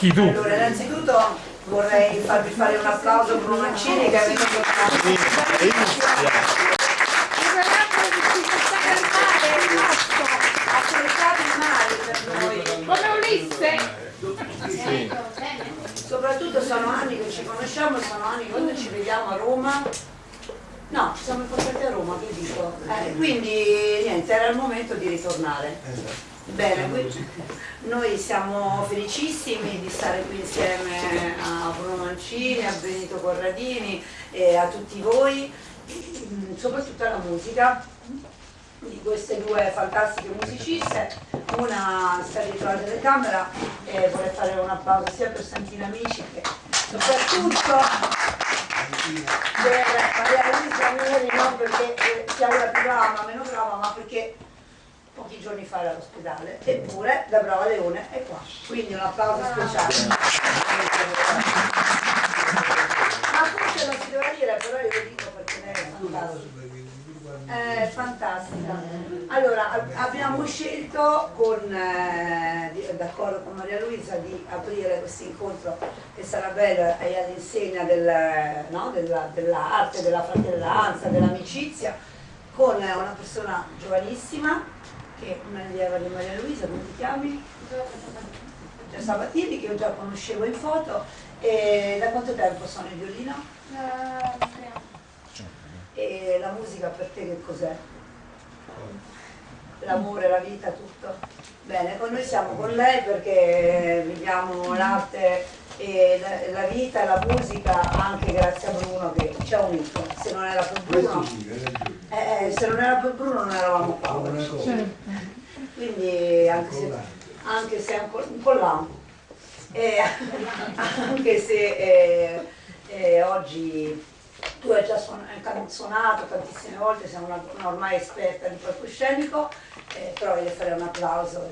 Chi tu? Allora, innanzitutto vorrei farvi fare un applauso a Bruno Mancini che è venuto Attrezzato il mare per noi. Come Ulisse? Sì. Soprattutto sono anni che ci conosciamo, sono anni che quando ci vediamo a Roma. No, ci siamo incontrati a Roma, che dico. Eh, quindi niente, era il momento di ritornare. Bene, noi siamo felicissimi di stare qui insieme a Bruno Mancini, a Benito Corradini e a tutti voi, soprattutto alla musica di queste due fantastiche musiciste. Una sta dietro la telecamera e vorrei fare un applauso sia per Santina Amici che soprattutto per Maria Luisa Neri, non perché sia una più brava, meno brava, ma perché pochi giorni fa era all'ospedale, eppure la brava Leone è qua. Quindi un applauso speciale. Ma forse non si doveva dire, però io lo dico perché lei è fantastica. È fantastica. Allora, ab- abbiamo scelto, con, eh, d'accordo con Maria Luisa, di aprire questo incontro che sarà bello e all'insegna del, no, della- dell'arte, della fratellanza, dell'amicizia, con eh, una persona giovanissima, che è un'allieva di Maria Luisa, come ti chiami? Già Sabatini, che io già conoscevo in foto. E da quanto tempo sono in violino? E la musica per te che cos'è? L'amore, la vita, tutto? Bene, con noi siamo con lei perché viviamo l'arte e la, la vita e la musica anche grazie a Bruno che ci ha unito. Se non era per Bruno, eh, eh, se non era per Bruno non eravamo qua. Quindi anche se, anche se ancora un po' là, eh, anche se eh, eh, oggi tu hai già suonato tantissime volte, sei una, una ormai esperta di palcoscenico, eh, però io le farei un applauso.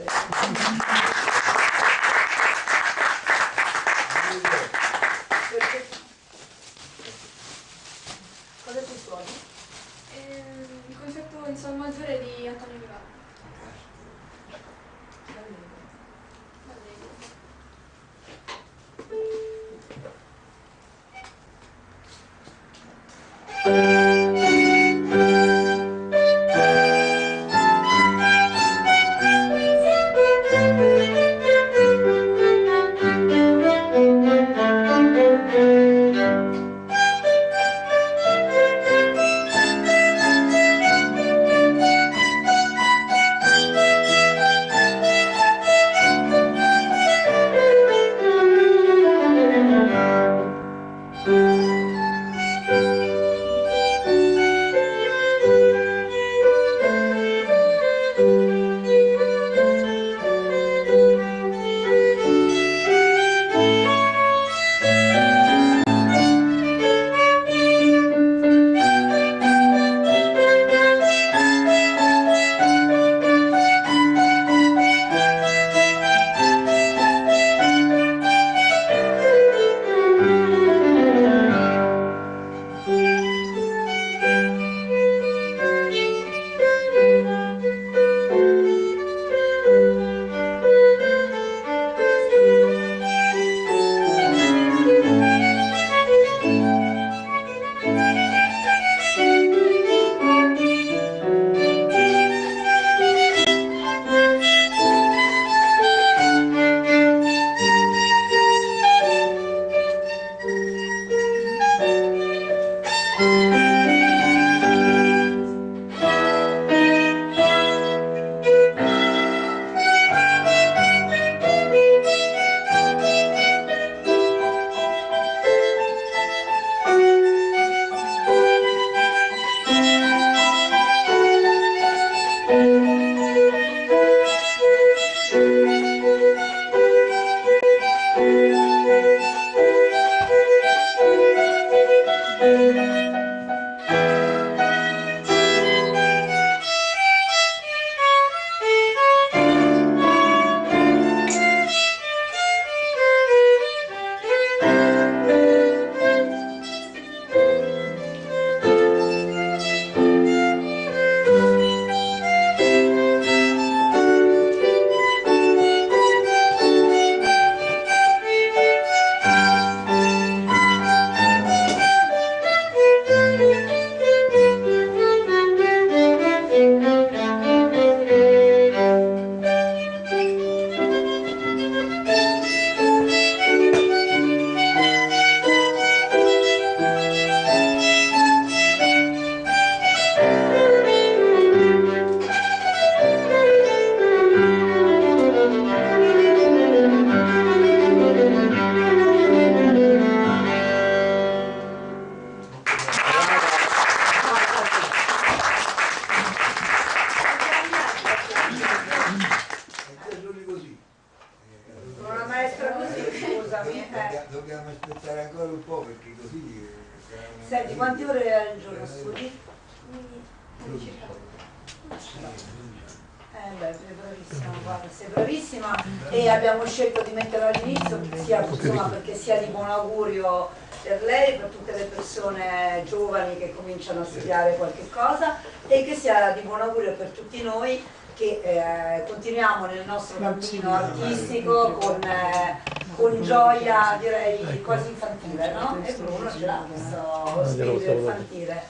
Spirito infantile.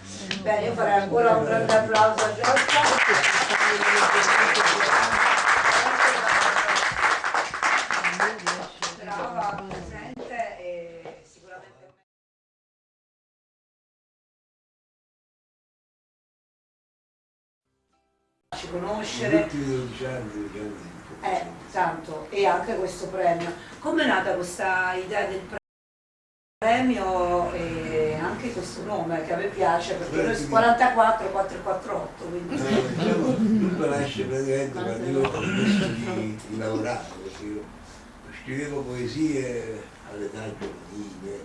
Bene, io farei ancora un grande applauso a Giorgia. Brava, presente e sicuramente... Ci conoscere. Tutti i 12 anni, 12 anni di Eh, tanto, e anche questo premio. Come è nata questa idea del premio e anche questo nome che a me piace perché noi su 44 448 quindi Eh, diciamo, tutto nasce praticamente quando io ho smesso di, di lavorare, perché io scrivevo poesie all'età giovanile,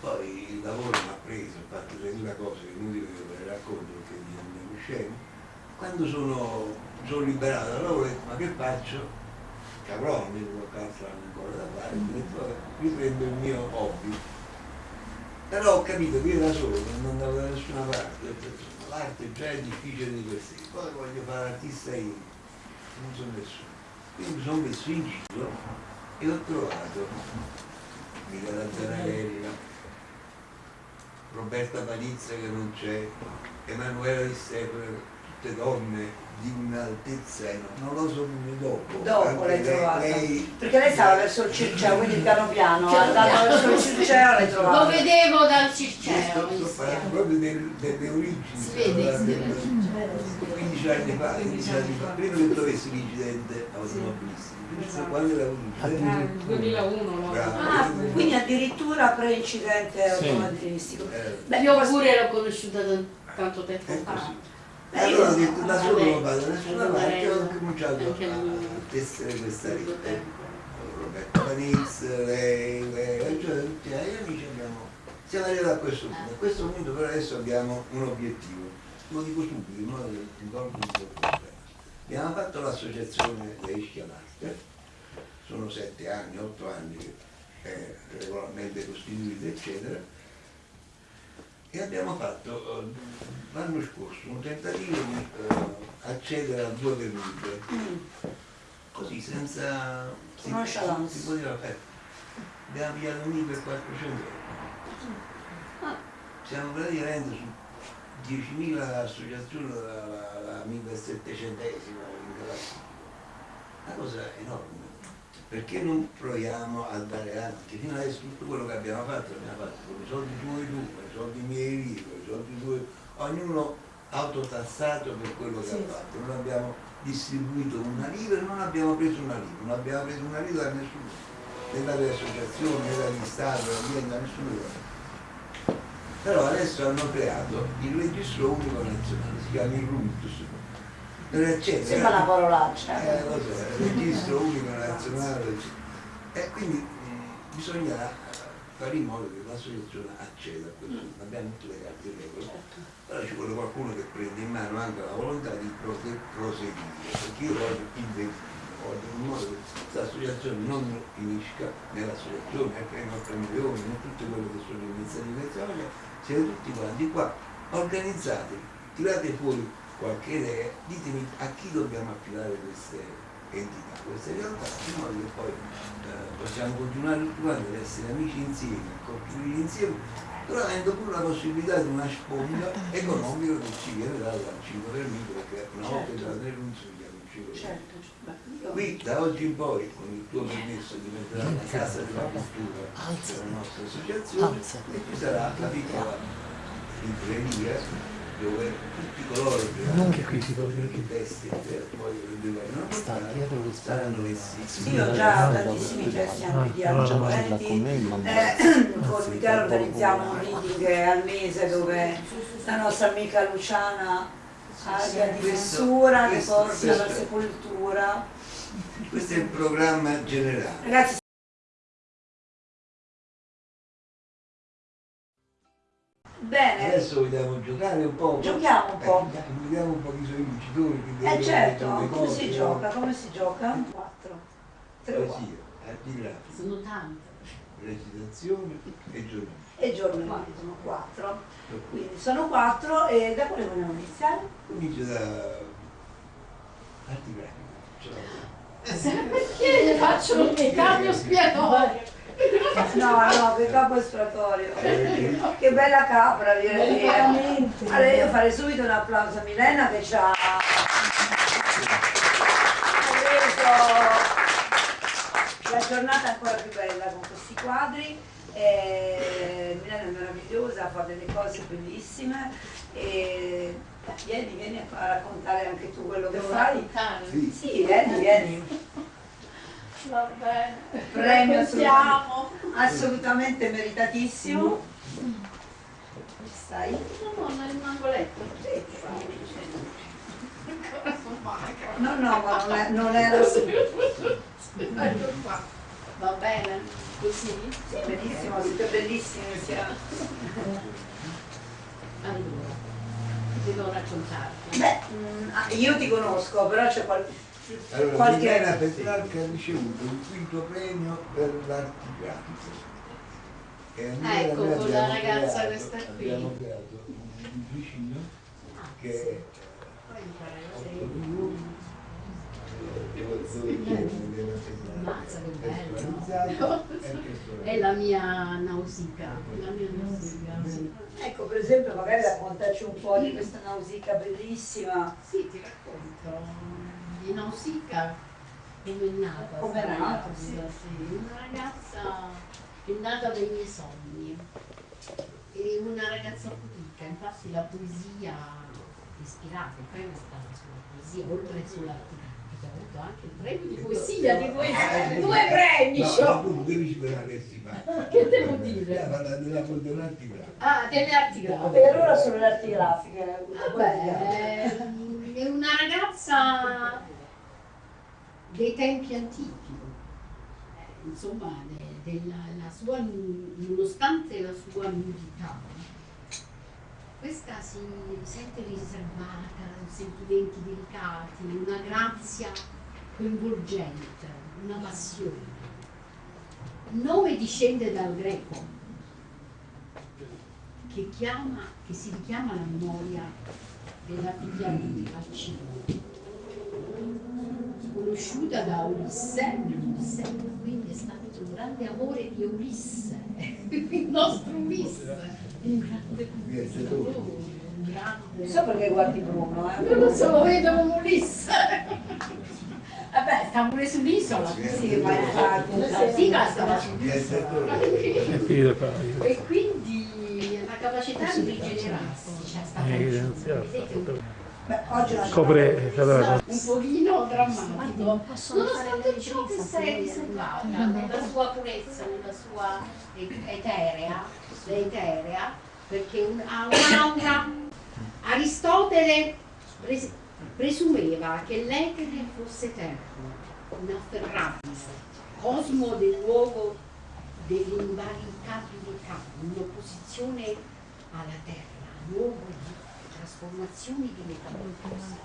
poi il lavoro mi ha preso, ho fatto 3000 cose che inutile che ve le racconto perché diventano scemi. Quando sono, sono liberato dal lavoro ho detto ma che faccio? Che avrò almeno qualche altro ancora da fare, riprendo il mio hobby. Però ho capito che io da solo non andavo da nessuna parte, ho detto, "Insomma, l'arte già è difficile di per sé, poi voglio fare artista io, non sono nessuno. Quindi mi sono messo in giro e ho trovato Michela Zanarella, Roberta Palizza che non c'è, Emanuela Di Stefano, tutte donne di un'altezza, non lo so dopo. dopo l'hai trovata lei- perché lei stava verso il Circeo quindi piano piano andando verso il Circeo l'hai Lo trovata vedevo dal Circeo. sto, sto parlando proprio del- delle origini. Si vede, si vede. parlando 15 anni fa, 15 anni fa, prima che trovessi l'incidente automobilistico, Esatto. quando Nel 2001 no? Bravo. ah, quindi addirittura pre-incidente automobilistico eh, Beh, Io pure l'ho conosciuta da tanto tempo fa. E allora ho detto da solo non vado da vabbè, parte, ho cominciato a, tessere questa rete. Roberto Panizz, lei, lei, cioè tutti gli amici abbiamo, siamo arrivati a questo punto. A questo punto però adesso abbiamo un obiettivo, lo dico subito in modo che ricordo un po' il problema. Abbiamo fatto l'associazione dei Schiavarte, sono sette anni, otto anni che è regolarmente costituita, eccetera, e abbiamo fatto eh, l'anno scorso un tentativo di eh, accedere a due vendite, così senza si, si poteva fare. Abbiamo pigliato un per 400 euro. Siamo praticamente su 10.000 associazioni la, la, la 1700esima in classifica. Una cosa enorme. Perché non proviamo a dare avanti? Fino adesso tutto quello che abbiamo fatto l'abbiamo fatto con i soldi tuoi tu, con i soldi miei con i soldi tuoi, ognuno autotassato per quello che Sì. ha fatto. Non abbiamo distribuito una lira e non abbiamo preso una lira, non abbiamo preso una lira da nessuno, né dalle associazioni, né dagli stati, né da nessuno. Però adesso hanno creato il registro unico nazionale, si chiama il accede sembra una parolaccia. Eh, lo so, il registro unico nazionale e quindi mh, bisogna fare in modo che l'associazione acceda a questo, abbiamo tutte le carte regole, però ci vuole qualcuno che prenda in mano anche la volontà di prose- proseguire, perché io voglio investire, voglio in modo che questa associazione non finisca nell'associazione, e prenda 8 milioni, in tutte quelle che sono le iniziative siete tutti quanti qua, organizzate, tirate fuori qualche idea, ditemi a chi dobbiamo affidare queste entità, queste realtà, in modo che poi eh, possiamo continuare tutti quanti ad essere amici insieme, a costruire insieme, però avendo pure la possibilità di una sponda economica che ci viene dal 5 per mille, perché una volta Certo. 5 per mille. certo beh, io- Qui da oggi in poi, con il tuo permesso, diventerà la casa della cultura della nostra associazione e ci sarà la piccola libreria dove tutti coloro che hanno i testi e poi portati saranno messi Io ho già tantissimi testi anche di argomenti, eh, con Michele organizziamo un reading al mese dove la nostra amica Luciana Aria di Vessura che porta alla sepoltura. questo è il programma generale. Ragazzi Bene, Adesso vogliamo giocare un po'. Giochiamo un po'. Eh, vediamo un po' chi sono i vincitori. eh certo, come cose, si no? gioca? Come si gioca? 4. 3 o 4. Poesia, arti grafici, Sono tante. recitazione e giornalismo. E giornalismo, 4. Quindi sono 4 e da quale vogliamo iniziare? Comincia da arti grafiche. Cioè, Perché faccio il cambio spiatorio? No, no, che capo espiatorio. Che bella capra, direi. Veramente. Allora io farei subito un applauso a Milena che ci ha reso la giornata ancora più bella con questi quadri. Eh, Milena è meravigliosa, fa delle cose bellissime. E vieni, vieni a raccontare anche tu quello che Devo fai. raccontare? Sì, vieni, vieni. Va bene. Premio Raccontiamo. Assolutamente meritatissimo. Stai? No, no, nel mangoletto. Magra. No, no, ma non, è, non era. Ecco. Va bene? Così? Sì, benissimo, siete bellissimi. sia- Allora, devo raccontarti. Beh, mm, ah, io ti conosco, però c'è qual- Allora, qualche... Milena Petrarca ha ricevuto il quinto premio per l'arti grafiche. E Andrea Ecco, con la ragazza creato- questa qui. Abbiamo creato un vicino che è Poi imparare a 8 seguire. milioni dove dove c'è Milena Petrarca Mazza, che bello. personalizzato e È la mia nausica. La mia nausica, sì. Ecco, per esempio, magari raccontaci un po' di questa nausica bellissima. Sì, ti racconto. Di Nausicaa come è nata. Come è questa nata, sì. sì. Una ragazza che è nata dai miei sogni. E una ragazza pudica, infatti la poesia ispirata, il premio è stato sulla poesia, oltre grafica, ha avuto anche il premio di poesia di due, due premi. No, c'ho. tu devi sperare che fa. Che devo dire? Parla della dell'arti grafiche. Ah, delle arti grafiche. E allora sulle arti grafiche. Vabbè, è una ragazza dei tempi antichi, Eh, insomma, de- della, la sua, nonostante la sua nudità, questa si sente riservata, sentimenti delicati, una grazia coinvolgente, una passione. Nome discende dal greco, che, chiama, che si richiama alla memoria della figlia di Alcino, conosciuta da Ulisse, Ulisse, quindi è stato un grande amore di Ulisse, il nostro Ulisse, un grande conquistatore, un grande... Non so perché guardi Bruno, eh. Non lo so, lo vedo Ulisse. Vabbè, sta pure sull'isola. Sì, ma infatti. La Viaggiatore. sull'isola. E quindi la capacità di rigenerarsi c'è stata Beh, oggi non Copre allora, un pochino drammatico. Nonostante ciò che riprese, si è se riservata nella sua purezza, nella sua et- eterea, l'eterea, perché un- ha un'aura. Aristotele pres- presumeva che l'etere fosse eterno, inafferrabile, cosmo del luogo dell'invalicabilità, in opposizione alla terra, luogo di trasformazioni di metamorfosi.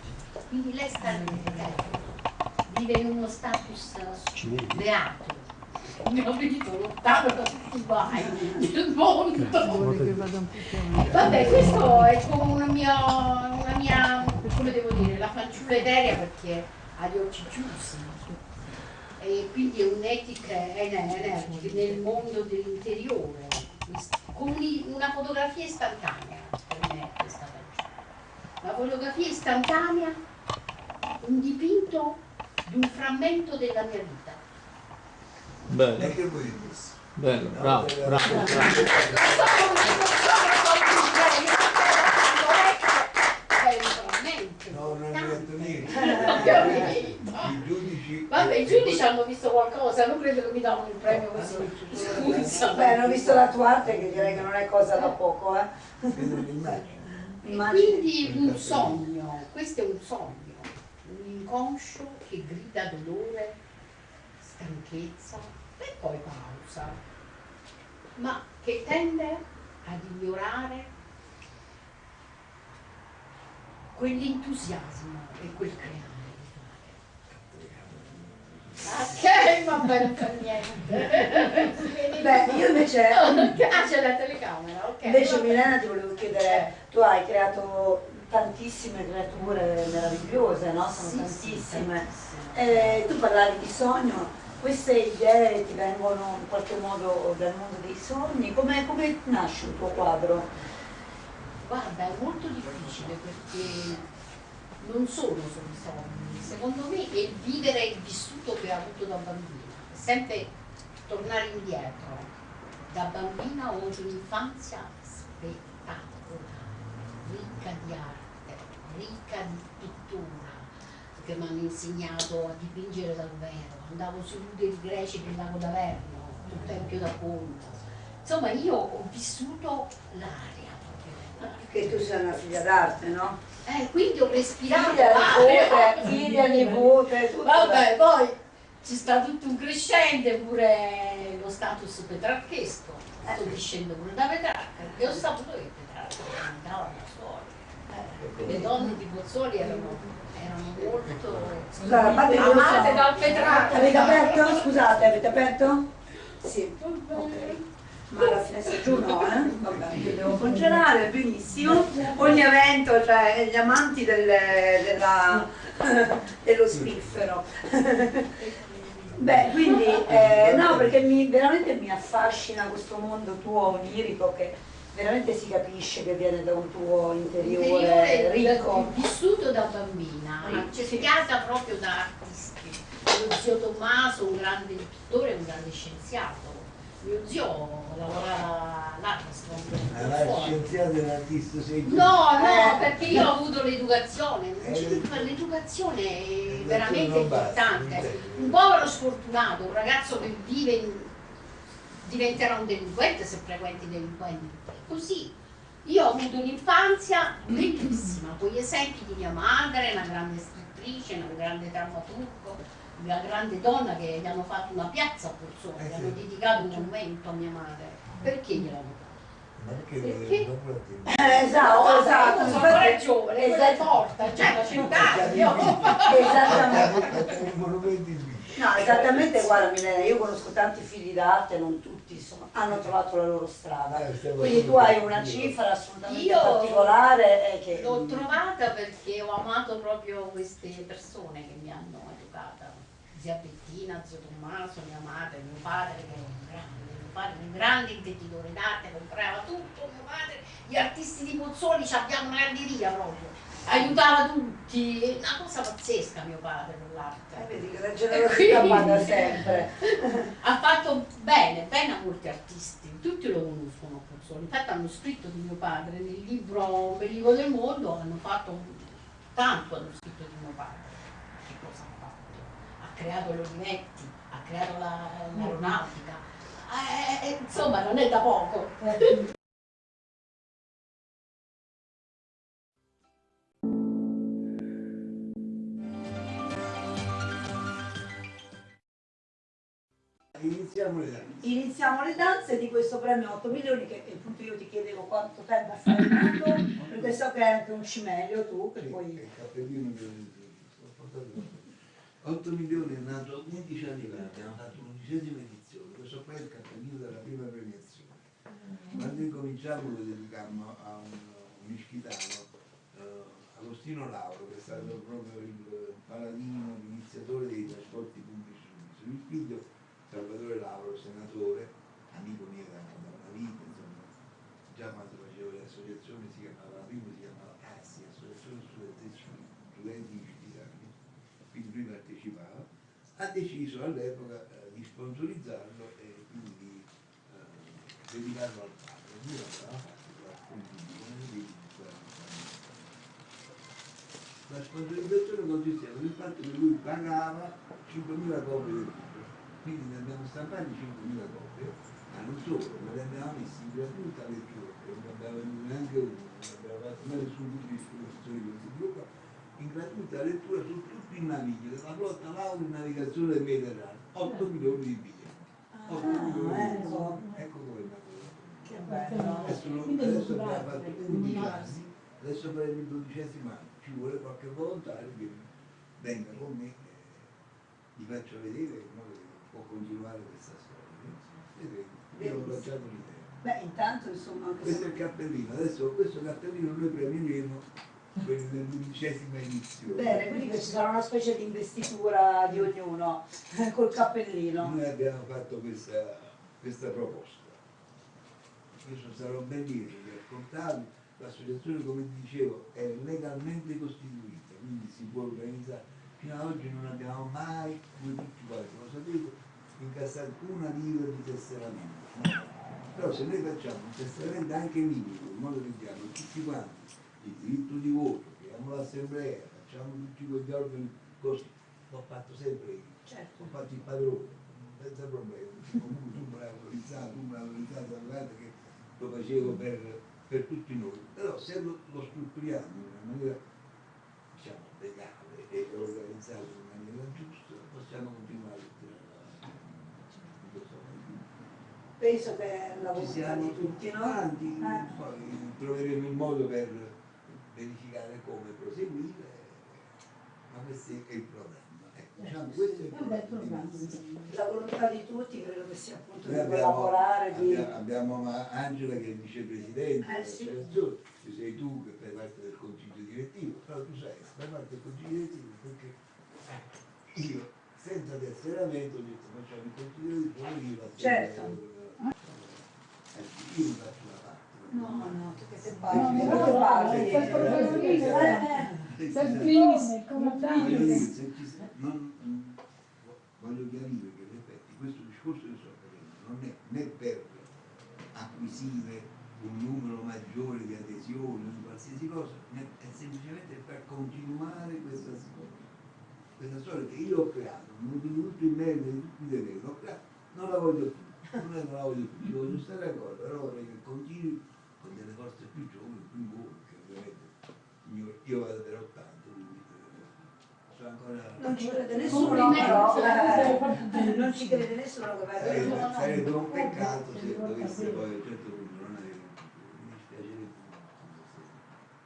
Quindi lei sta nell'eterno, vive in uno status beato, capito, lontano da tutti i guai del mondo. Vabbè, questo è come una mia, una mia, come devo dire, la fanciulla eterea perché ha gli occhi chiusi. E quindi è un'etica energica nel mondo dell'interiore, una fotografia istantanea per me è questa fanciulla. La fotografia istantanea, un dipinto di un frammento della mia vita. bello, E bello, bravo, bravo, bravo. Non sono, non. No, non? I giudici. Vabbè, i giudici hanno visto qualcosa, non credo che mi davano il premio così. Scusa. Beh, hanno visto la tua arte che direi che non è cosa da poco, eh. Vedo un'immagine. E Immagini. quindi un sogno, questo è un sogno, un inconscio che grida dolore, stanchezza e poi pausa, ma che tende ad ignorare quell'entusiasmo e quel creare Ok, va bene per niente. Beh, io invece, Ah, c'è la telecamera, ok. invece. Milena ti volevo chiedere, tu hai creato tantissime creature meravigliose, no? Sono Sì, sì, tantissime. tantissime. Eh, tu parlavi di sogno, queste idee ti vengono in qualche modo dal mondo dei sogni, come, come nasce un tuo quadro? Guarda, è molto difficile perché non sono solo i sogni, secondo me è il vivere il vissuto che ho avuto da bambina, è sempre tornare indietro. Da bambina ho avuto un'infanzia spettacolare, ricca di arte, ricca di pittura, che mi hanno insegnato a dipingere dal vero, andavo sui nudi greci del lago d'Averno, sul Tempio d'Apollo. Insomma, io ho vissuto l'aria. Che tu sei una figlia d'arte, no? Eh, quindi ho respirato Figlia, nipote, l'aria. figlia, nipote, tutto. Vabbè, poi ci sta tutto un crescente, pure lo status petrarchesco. Sto discendo pure da Petrarca, e ho saputo che Petrarca andava da soli. Le donne di Pozzuoli erano, erano molto Scusate, amate so- dal Petrarca. Avete aperto? Scusate, avete aperto? Sì. Ok. Ma la finestra giù no, eh? Vabbè, devo congelare, benissimo. Ogni evento, cioè gli amanti delle- della- dello spiffero. Beh, quindi, eh, no, perché mi, veramente mi affascina questo mondo tuo onirico che veramente si capisce che viene da un tuo interiore Interiore ricco. vissuto da bambina, Sì, sì. cercata proprio da artisti. Lo zio Tommaso, un grande pittore, un grande scienziato. Mio zio lavorava la scienziata e l'artista sei tu. No, no, Eh. perché io ho avuto l'educazione, Eh. l'educazione è veramente importante. Un povero sfortunato, un ragazzo che vive in- diventerà un delinquente se frequenti i delinquenti. Così. Io ho avuto un'infanzia bellissima, con gli esempi di mia madre, una grande scrittrice, una grande drammaturgo, una grande donna che gli hanno fatto una piazza a Pozzuoli, Eh gli sì. hanno dedicato un monumento a mia madre. Perché gliel'hanno fatto? Ma perché Perché? Eh, esatto, No, esatto. Io sono ancora giovane, esatto. forte, cioè la città, io. Esattamente. No, esattamente, guarda Milena, io conosco tanti figli d'arte, non tutti insomma, hanno trovato la loro strada. Eh, Quindi tu hai una io. cifra assolutamente Io particolare e che... L'ho trovata perché ho amato proprio queste persone che mi hanno. Zia Bettina, zio Tommaso, mia madre, mio padre che era un grande, mio padre un grande intenditore d'arte, comprava tutto, mio padre, gli artisti di Pozzuoli ci abbiamo una granderia proprio, aiutava tutti, una cosa pazzesca mio padre con Eh, l'arte. vedi che la generosità paga sempre. Ha fatto bene, bene a molti artisti, tutti lo conoscono Pozzuoli, infatti hanno scritto di mio padre nel libro Bellico del mondo, hanno fatto tanto hanno scritto di mio padre. Che cosa ha fatto? Ha creato gli Olivetti, ha creato la- l'aeronautica, Eh, eh, insomma non è da poco. Iniziamo le danze. Iniziamo le danze di questo premio 8 milioni che appunto io ti chiedevo quanto tempo a fare tutto, perché so che hai anche un cimelio tu, che Sì, poi... il cappellino che. 8 milioni è nato 11 anni fa, abbiamo fatto l'undicesima edizione, questo qua è il cappellino della prima premiazione. Quando incominciamo lo dedicammo a un, un ischitano, eh, Agostino Lauro, che è stato proprio il paladino, l'iniziatore dei trasporti pubblici su Isola. Il figlio Salvatore Lauro, senatore, amico mio da, da una vita, insomma, già quando facevo le associazioni si chiamava, la prima si chiamava ASI, Associazione Studentessi Studenti Ischitani, quindi lui partecipava, ha deciso all'epoca eh, di sponsorizzarlo e quindi di eh, dedicarlo al padre. Lui l'aveva fatto anni, la sponsorizzazione consisteva nel fatto che lui pagava 5.000 copie del libro, quindi ne abbiamo stampati 5.000 copie, ma non solo, ma le abbiamo messi in gratuita lettura, non abbiamo venduto neanche uno, non abbiamo fatto mai nessun tipo di disposizione di questo tipo, in gratuita lettura su tutto il naviglio della flotta Lauro in navigazione del Mediterraneo, 8 milioni di biglietti. 8 milioni di ecco. biglietti. Ecco come è. Che bello. Adesso, abbiamo fatto 11 anni, adesso faremo il dodicesimo anno, ci vuole qualche volontario che venga con me, eh, gli faccia vedere che può continuare questa storia. Vedremo, io ho lanciato l'idea. Beh, intanto insomma Questo è il cappellino, adesso questo cappellino noi premieremo quelli dell'undicesima edizione. Bene, quindi che ci sarà una specie di investitura di ognuno col cappellino. Noi abbiamo fatto questa, questa proposta. Questo un bel dire di ascoltarli. L'associazione, come dicevo, è legalmente costituita, quindi si può organizzare. Fino ad oggi non abbiamo mai, come tutti quanti lo sapete, incassato una lira di tesseramento. Però se noi facciamo un tesseramento anche minimo, in modo che diamo tutti quanti il diritto di voto, creiamo l'assemblea, facciamo tutti quegli organi così, l'ho fatto sempre io Certo. ho fatto il padrone, senza problemi, comunque tu me l'hai autorizzato, tu me l'hai autorizzato, guardate che lo facevo per, per tutti noi, però se lo, lo strutturiamo in una maniera diciamo legale e organizzato in maniera giusta, possiamo continuare avanti. Penso che la volontà di tutti, no? quanti, Eh. poi troveremo il modo per verificare come proseguire, ma questo è il programma. Ecco, diciamo, questo è il il programma. La volontà di tutti credo che sia appunto Noi di abbiamo, collaborare, di... abbiamo, abbiamo ma- Angela che è il vicepresidente Eh, sì. ci sei tu che fai parte del consiglio direttivo, però tu sai, fai parte del consiglio direttivo perché io senza tesseramento ho detto facciamo il consiglio direttivo io la Certo. Ecco, io mi faccio. No, no, tu che sei No, parli, no, no, parli. no, no, Eh, eh. Se ci Per sa- primis, Voglio come non- mm, voglio chiarire che in effetti questo discorso che sto facendo non è né per acquisire un numero maggiore di adesioni o di qualsiasi cosa, né è semplicemente per continuare questa storia. Questa storia che io ho creato, non di tutto il merito di tutti i doveri, creato, non la voglio più, non la voglio più, ci voglio stare d'accordo, però vorrei che continui con delle forze più giovani, più buone, che ovviamente io, vado per 80, quindi eh, sono ancora... Non ci crede nessuno, però eh, non ci crede nessuno che va Sarebbe, sarebbe un peccato se dovesse poi a un certo punto non futuro. Mi dispiacerebbe molto.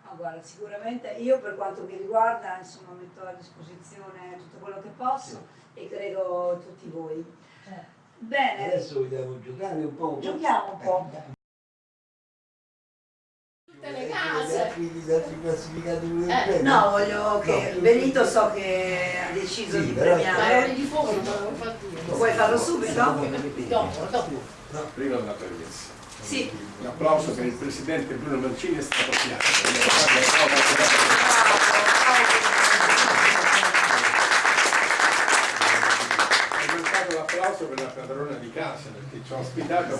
Ma guarda, sicuramente io per quanto mi riguarda, insomma, metto a disposizione tutto quello che posso e credo tutti voi. Bene, Adesso vogliamo giocare un po'. giochiamo un po'. tutte Quindi da classificati pure Eh, bene. No, voglio che No. Benito so che ha deciso Sì, di premiare. Di fuoco, non l'avevo fatto io. Vuoi farlo subito? Dopo, dopo. Prima una premessa. Sì. Un applauso per il presidente Bruno Mancini è stato piatto. È mancato l'applauso per la padrona di casa perché ci ha ospitato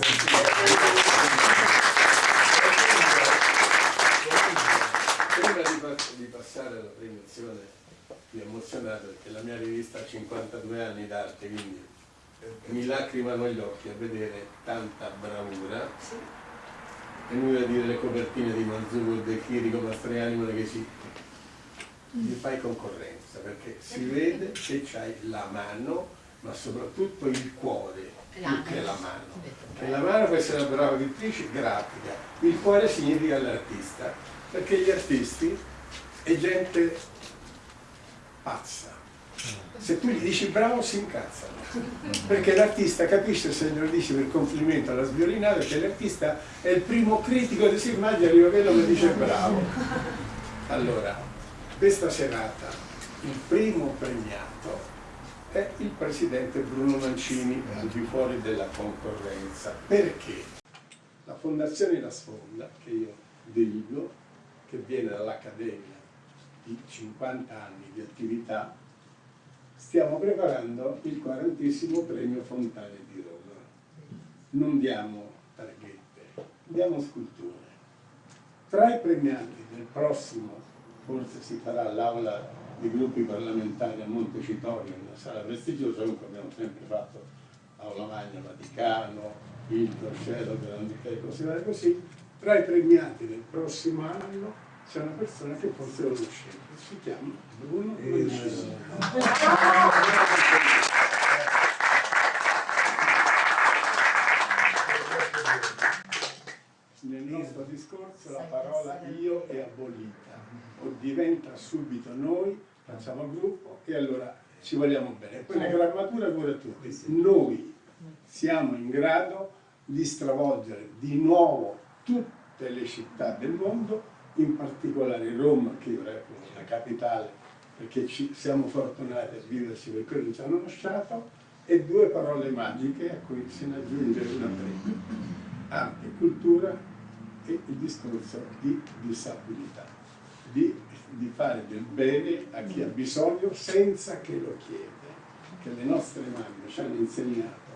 Prima di, pa- di passare alla premiazione mi emozionato perché la mia rivista ha 52 anni d'arte, quindi mi lacrimano gli occhi a vedere tanta bravura. È inutile dire le copertine di Manzugo, De Chirico, Mastriani, Moneghesi. Gli fai concorrenza perché si vede che c'hai la mano, ma soprattutto il cuore, più che la mano. E la mano può essere una brava pittrice grafica, il cuore significa l'artista, perché gli artisti è gente pazza. Se tu gli dici bravo si incazzano, perché l'artista capisce se glielo dici per complimento alla sviolinata che l'artista è il primo critico di si immagina arriva quello che dice bravo. Allora, questa serata il primo premiato è il presidente Bruno Mancini al di fuori della concorrenza. Perché? La Fondazione La Sfonda, che io dirigo, che viene dall'Accademia di 50 anni di attività, stiamo preparando il quarantesimo premio Fontane di Roma. Non diamo targhette, diamo sculture. Tra i premiati del prossimo, forse si farà l'aula dei gruppi parlamentari a Montecitorio, una sala prestigiosa, comunque abbiamo sempre fatto Aula Magna Vaticano, il Cielo, Grandi e via così. Tra i premiati del prossimo anno c'è una persona che forse lo conoscete, si chiama Bruno Mancini. Nel nostro discorso la parola io è abolita o diventa subito noi, facciamo gruppo e allora ci vogliamo bene. Poi la grammatura cura tutti. Noi siamo in grado di stravolgere di nuovo tutte le città del mondo, in particolare Roma, che io reputo la capitale, perché ci, siamo fortunati a viverci per quello che ci hanno lasciato, e due parole magiche a cui se ne aggiunge una prima, arte cultura e il discorso di disabilità, di, di fare del bene a chi ha bisogno senza che lo chieda, che le nostre mamme ci hanno insegnato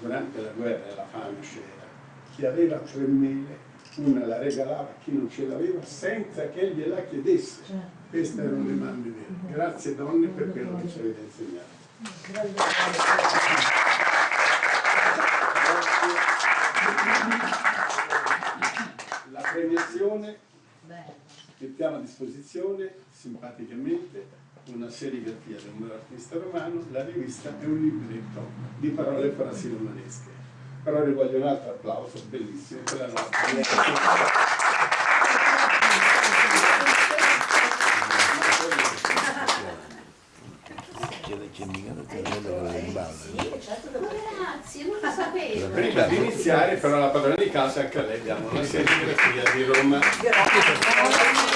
durante la guerra e la fame c'era, chi aveva tre mele una la regalava a chi non ce l'aveva senza che gliela chiedesse. Queste erano le mamme vere. Grazie donne per quello che ci avete insegnato. La premiazione mettiamo a disposizione simpaticamente una serigrafia di un artista romano, la rivista è un libretto di parole e frasi romanesche. Però vi voglio un altro applauso bellissimo per la nostra C'è mica da tenere in ballo. Grazie, non lo sapevo. Prima di iniziare però la padrona di casa anche a lei diamo una serigrafia di Roma. Anche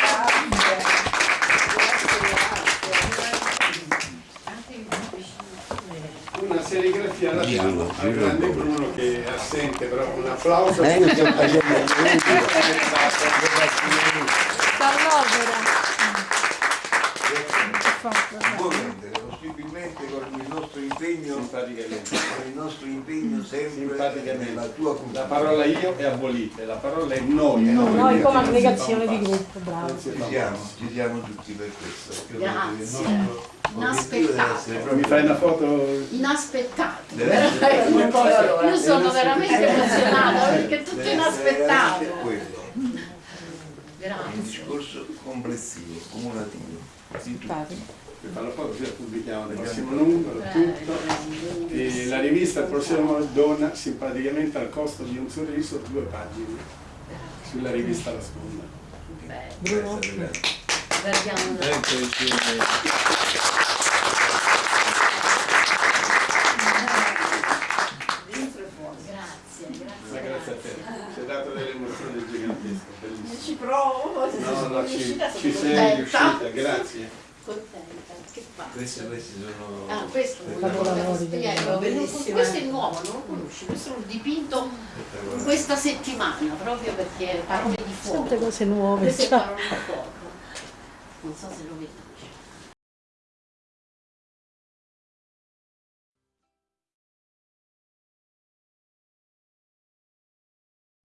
la diamo al grande Bruno che è assente, però un applauso. Eh, io sto facendo Può rendere possibilmente con il nostro impegno, con il nostro impegno sempre nella tua La cultura. parola io è abolita, la parola è noi. No, Quindi noi come non aggregazione di gruppo, bravo. Non Ci siamo, ci siamo tutti per questo. Grazie. Il Inaspettato. Mi fai una foto? Inaspettato. Allora, Io sono veramente emozionata perché è tutto essere inaspettato. quello. Un Grazie. discorso complessivo, cumulativo. Di tutto. Mi fa la foto così la pubblichiamo nel prossimo numero, tutto. E la rivista il prossimo dona simpaticamente al costo di un sorriso due pagine sulla rivista La Sponda. È la- Guardiamo una- Ecco il film. Dentro e fuori. Grazie, Ma grazie. grazie a te, ci hai dato delle emozioni gigantesche, bellissime. Ci provo, No, no, ci, ci sono sei contenta. riuscita, grazie. Contenta. Che fa? Questi, questi sono... Ah, questo spiego. Questo è nuovo, non lo conosci, questo l'ho dipinto questa settimana proprio perché parole di fuoco. Tante cose nuove. Queste parole di fuoco. Non so se lo vedi.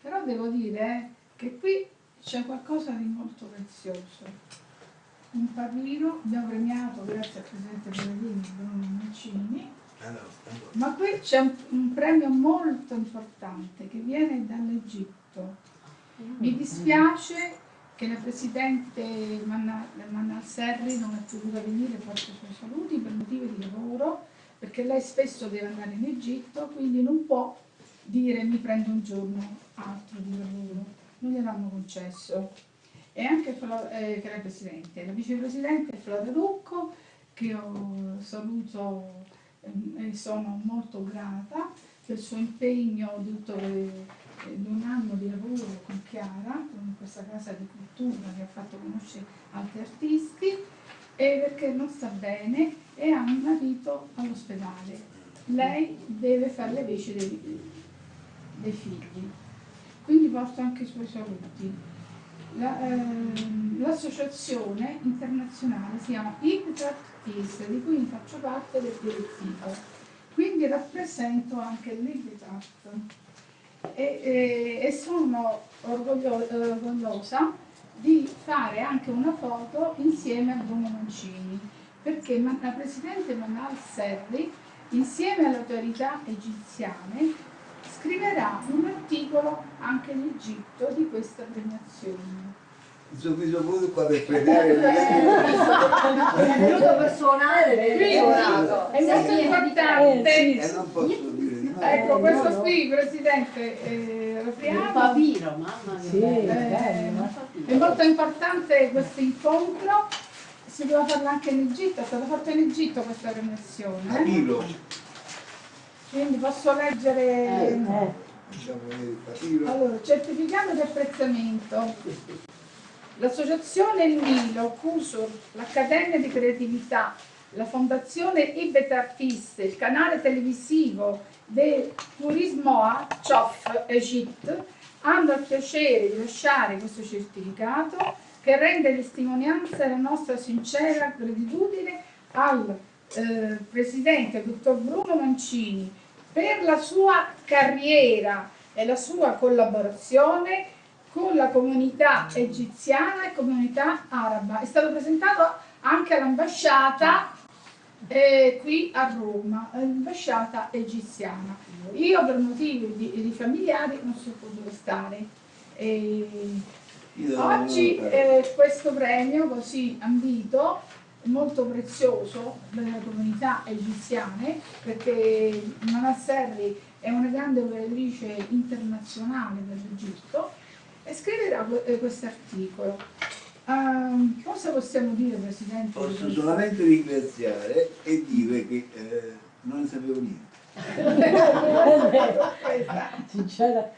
Però devo dire che qui c'è qualcosa di molto prezioso. Un papiro, abbiamo premiato grazie al Presidente Pellegrini Bruno Mancini, allora. ma qui c'è un, un premio molto importante che viene dall'Egitto. Mi dispiace che la Presidente Manna, Manna Serri non è potuta venire, porta i suoi saluti per motivi di lavoro, perché lei spesso deve andare in Egitto, quindi non può dire mi prendo un giorno altro di lavoro, non gliel'hanno concesso. E anche Flo- eh, che era il Presidente, la Vicepresidente è Flora Rucco, che io saluto ehm, e sono molto grata per il suo impegno di, tutto, eh, un anno di lavoro con Chiara, con questa casa di cultura che ha fatto conoscere altri artisti, e perché non sta bene e ha un marito all'ospedale. Lei deve fare le veci dei, dei figli, quindi porto anche i suoi saluti. La, ehm, L'associazione internazionale si chiama Ignat Peace, di cui faccio parte del direttivo, quindi rappresento anche l'Ignat e, e- e sono orgoglio- eh, orgogliosa di fare anche una foto insieme a Bruno Mancini, perché la Presidente Manal Serri, insieme alle autorità egiziane, scriverà un articolo anche in Egitto di questa premiazione. Sono qui sono qua per premiare È venuto per suonare, è molto importante. e non posso dire di no. Ecco, questo qui, Presidente, eh, Un apriamo. papiro, mamma mia. Sì, bello. Eh, bello. È molto importante questo incontro si doveva farla anche in Egitto, è stata fatta in Egitto questa premiazione. eh? Papiro, Quindi posso leggere... diciamo vedere il papiro. Allora, certificato di apprezzamento. L'associazione Il Nilo, CUSUR, l'Accademia di Creatività, la Fondazione Ibet Artiste, il canale televisivo del Turismo A, CIOF Egypt, hanno il piacere di lasciare questo certificato che rende testimonianza della nostra sincera gratitudine al eh, Presidente, dottor Bruno Mancini, per la sua carriera e la sua collaborazione con la comunità egiziana e comunità araba. È stato presentato anche all'ambasciata eh, qui a Roma, l'ambasciata egiziana. Io per motivi di, di familiari non sono potuto stare. E oggi eh, questo premio così ambito molto prezioso delle comunità egiziane perché Nana Serri è una grande operatrice internazionale dell'Egitto e scriverà questo articolo. cosa possiamo dire Presidente? Posso solamente ringraziare e dire che eh, non ne sapevo niente. Sincera.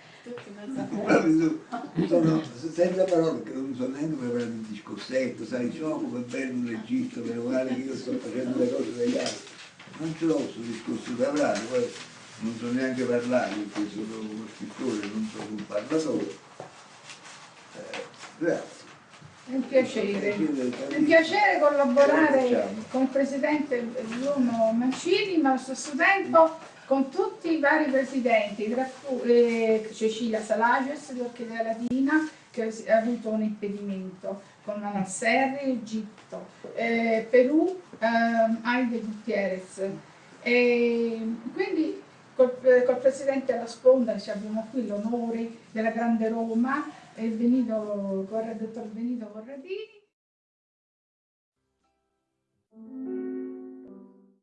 Sono senza parole perché non so neanche preparare un discorsetto, sai, oh come bello l'Egitto, meno male che io sto facendo le cose degli altri. Non ce l'ho questo discorso da parlare, poi non so neanche parlare perché sono uno scrittore, non sono un parlatore. Eh, grazie. È un piacere. È un un piacere collaborare con il Presidente Bruno Mancini, ma allo stesso tempo con tutti i vari presidenti, tra cui eh, Cecilia Salages di Orchidea Latina, che ha avuto un impedimento, con Manasserri, Egitto, eh, Perù, ehm, Aide Gutierrez. E quindi col, eh, col Presidente alla sponda ci abbiamo qui l'onore della Grande Roma, il Benito, il dottor Benito Corradini.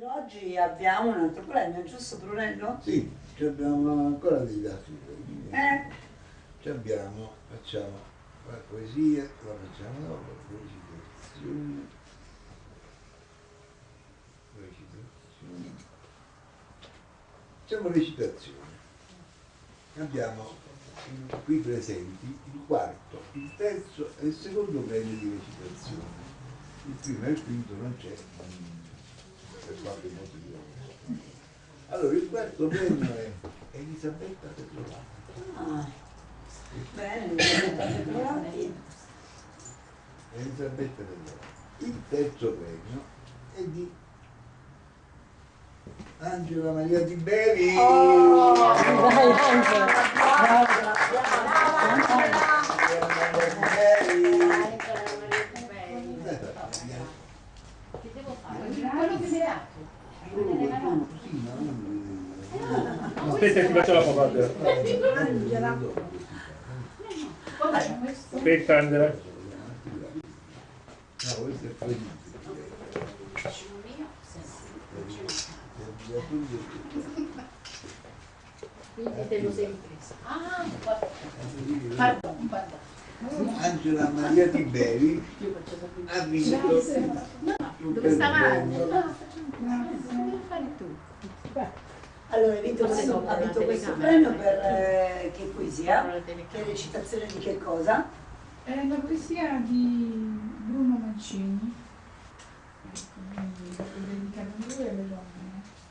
Oggi abbiamo un altro premio, giusto Brunello? Sì, ci abbiamo ancora dei dati. Eh, Ci abbiamo, facciamo la poesia, la facciamo dopo, recitazione, recitazione. Facciamo recitazione. Abbiamo qui presenti il quarto, il terzo e il secondo premio di recitazione. Il primo e il quinto non c'è per qualche motivo. Allora, il quarto premio è Elisabetta Petrovati. ah, bene, state trovati. Elisabetta Petrovati. Il terzo premio è di Angela Maria Di Bevi. Oh, Dai, Angela. Angela Maria Di Bevi. Che devo fare? Quello che mi hai dato. Solo qualcuno così, ma non... Aspetta, ti faccio la foto. Angela. Aspetta, Angela. No. Quindi te lo sei ripresa. Ah, guarda. Pardon, pardon. Angela Maria Di Bevi Io faccio sapere. ha vinto il Dove stavate? premio. Ah, facciamo Devi fare tu. Allora, hai vinto questo, ha vinto questo premio per eh, che poesia? Per la telecamera. Che recitazione di che cosa? È la poesia di Bruno Mancini, lo dedicano a lui e alle donne.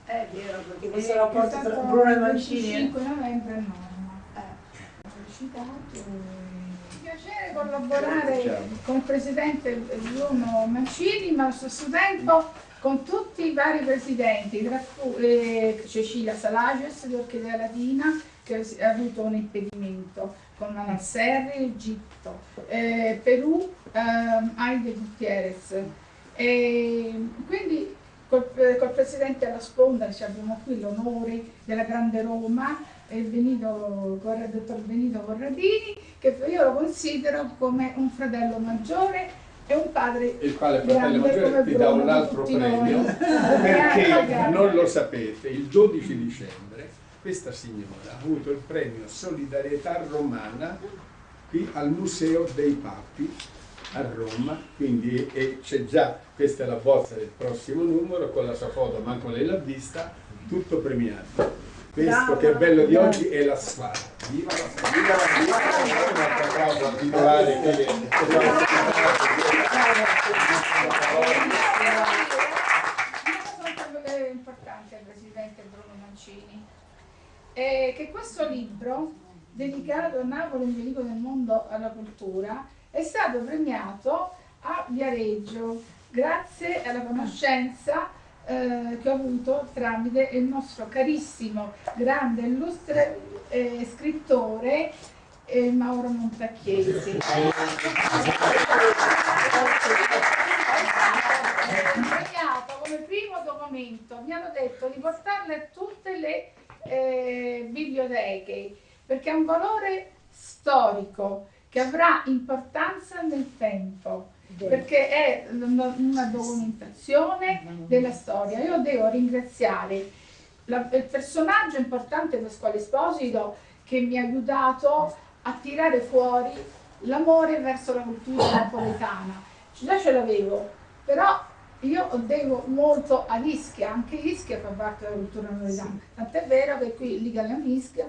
È vero, perché E questo rapporto tra Bruno e il Mancini. 25 novembre a Norma. Eh. Ho recitato. Piacere collaborare con il Presidente Bruno Mancini, ma allo stesso tempo con tutti i vari presidenti, tra cui eh, Cecilia Salages di Orchidea Latina, che ha avuto un impedimento, con Manasserri, Egitto, eh, Perù, ehm, Aide Gutierrez. E quindi col, col Presidente alla sponda ci abbiamo qui l'onore della Grande Roma, il, Benito, il dottor Benito Corradini, che io lo considero come un fratello maggiore e un padre il quale fratello maggiore ti dà un altro premio perché non lo sapete il 12 dicembre questa signora ha avuto il premio Solidarietà Romana qui al Museo dei Papi a Roma, quindi c'è già, questa è la bozza del prossimo numero con la sua foto, manco lei l'ha vista, tutto premiato. Questo che è bello di oggi è la squadra. Viva la squadra! Viva la squadra! Un applauso al titolare che è importante al Presidente Bruno Mancini è che questo libro dedicato a Napoli, un veicolo del mondo alla cultura, è stato premiato a Viareggio grazie alla conoscenza eh, che ho avuto tramite il nostro carissimo, grande, illustre eh, scrittore eh, Mauro Montacchiesi. come primo documento, mi hanno detto di portarle a tutte le eh, biblioteche perché ha un valore storico che avrà importanza nel tempo perché è una documentazione della storia. Io devo ringraziare la, il personaggio importante Pasquale Esposito che mi ha aiutato a tirare fuori l'amore verso la cultura napoletana. Già ce l'avevo, però io devo molto a Ischia, anche Ischia fa parte della cultura napoletana, tant'è vero che qui Liga Ischia